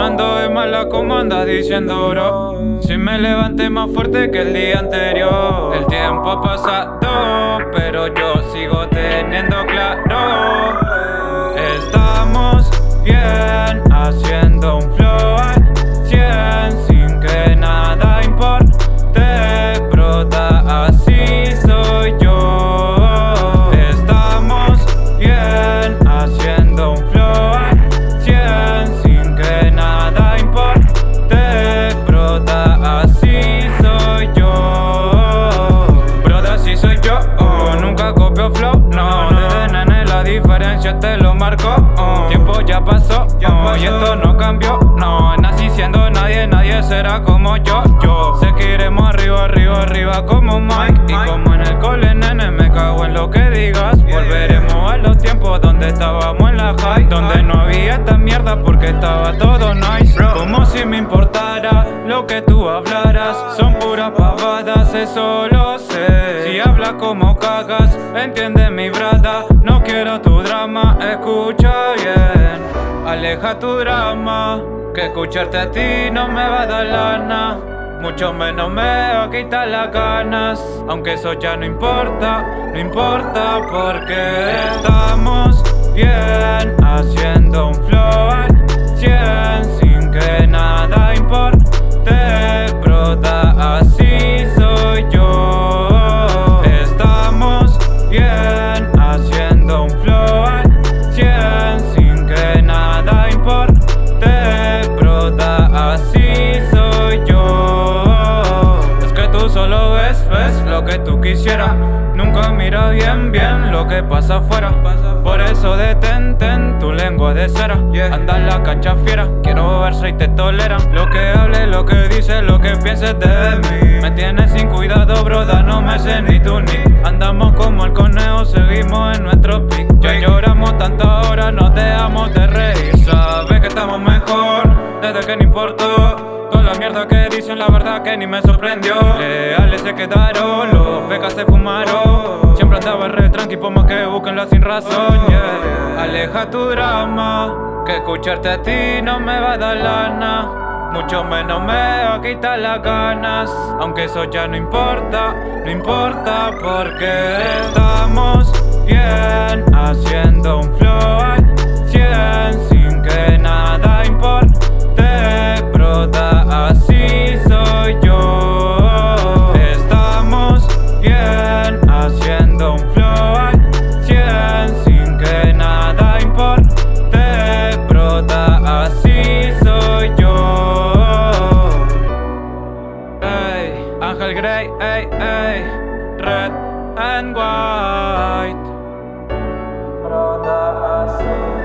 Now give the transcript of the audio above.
ando de mala como andas diciendo bro. Si me levanté más fuerte que el día anterior. El tiempo ha pasado diferencia te lo marco oh. Tiempo ya pasó, oh, y esto no cambió No, nací siendo nadie, nadie será como yo Yo. Sé que iremos arriba, arriba, arriba como Mike. Y como en el cole, nene, me cago en lo que digas. Volveremos a los tiempos donde estábamos en la high. Donde no había esta mierda porque estaba todo nice. Como si me importara lo que tú hablaras. Son puras pavadas, eso lo sé Como cagas, entiende mi brada. No quiero tu drama, escucha bien. Aleja tu drama Que escucharte a ti no me va a dar lana. Mucho menos me va a quitar las ganas. Aunque eso ya no importa, no importa porque Estamos bien haciendo un flow que tú quisieras. Nunca mira bien, bien lo que pasa afuera. Por eso detente en tu lengua de cera. Anda en la cancha fiera, quiero ver si te toleran. Lo que hable, lo que dice, lo que pienses de mí. Me tienes sin cuidado, broda, no me sé ni tú ni. Andamos como el conejo, seguimos en nuestro pic. Ya lloramos tantas horas, no dejamos de reír. Sabes que estamos mejor, desde que no importó Con la mierda que dicen, la verdad que ni me sorprendió. Leales se quedaron, los becas se fumaron. Siempre andaba re tranqui, por más que busquenlo sin razón yeah. Aleja tu drama, que escucharte a ti no me va a dar lana. Mucho menos me va a quitar las ganas. Aunque eso ya no importa, no importa porque Estamos Así soy yo. Ey, Ángel Grey, ey, ey Red and white. Brota así.